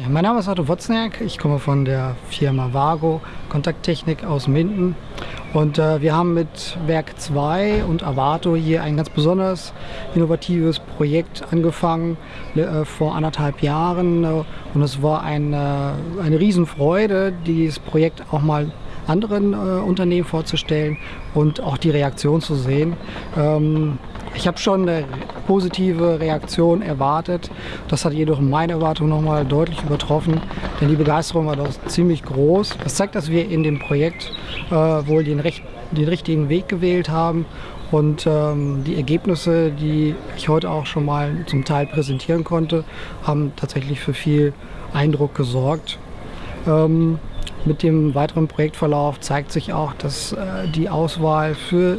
Ja, mein Name ist Otto Wozniak, ich komme von der Firma Vago Kontakttechnik aus Minden. Und äh, wir haben mit Werk 2 und Avato hier ein ganz besonders innovatives Projekt angefangen äh, vor anderthalb Jahren. Äh, und es war eine, eine Riesenfreude, dieses Projekt auch mal anderen äh, Unternehmen vorzustellen und auch die Reaktion zu sehen. Ähm, ich habe schon eine positive Reaktion erwartet. Das hat jedoch meine Erwartung nochmal deutlich übertroffen, denn die Begeisterung war doch ziemlich groß. Das zeigt, dass wir in dem Projekt äh, wohl den, recht, den, richtigen Weg gewählt haben und ähm, die Ergebnisse, die ich heute auch schon mal zum Teil präsentieren konnte, haben tatsächlich für viel Eindruck gesorgt. Ähm, mit dem weiteren Projektverlauf zeigt sich auch, dass äh, die Auswahl für äh,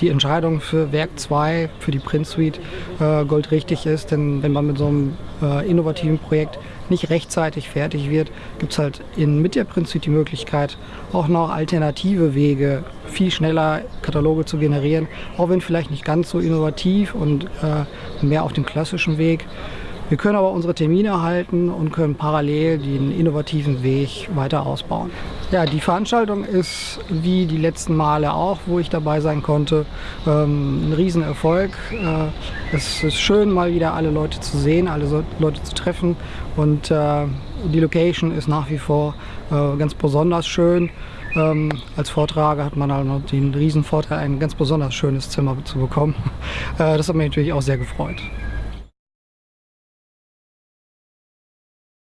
die Entscheidung für Werk 2, für die Print Suite äh, goldrichtig ist. Denn wenn man mit so einem äh, innovativen Projekt nicht rechtzeitig fertig wird, gibt es halt in, mit der Print Suite die Möglichkeit, auch noch alternative Wege, viel schneller Kataloge zu generieren, auch wenn vielleicht nicht ganz so innovativ und äh, mehr auf dem klassischen Weg. Wir können aber unsere Termine halten und können parallel den innovativen Weg weiter ausbauen. Ja, die Veranstaltung ist wie die letzten Male auch, wo ich dabei sein konnte, ähm, ein Riesenerfolg. Äh, es ist schön, mal wieder alle Leute zu sehen, alle Leute zu treffen und äh, die Location ist nach wie vor äh, ganz besonders schön. Ähm, als Vortrager hat man halt noch den riesen Vorteil, ein ganz besonders schönes Zimmer zu bekommen. Äh, das hat mich natürlich auch sehr gefreut.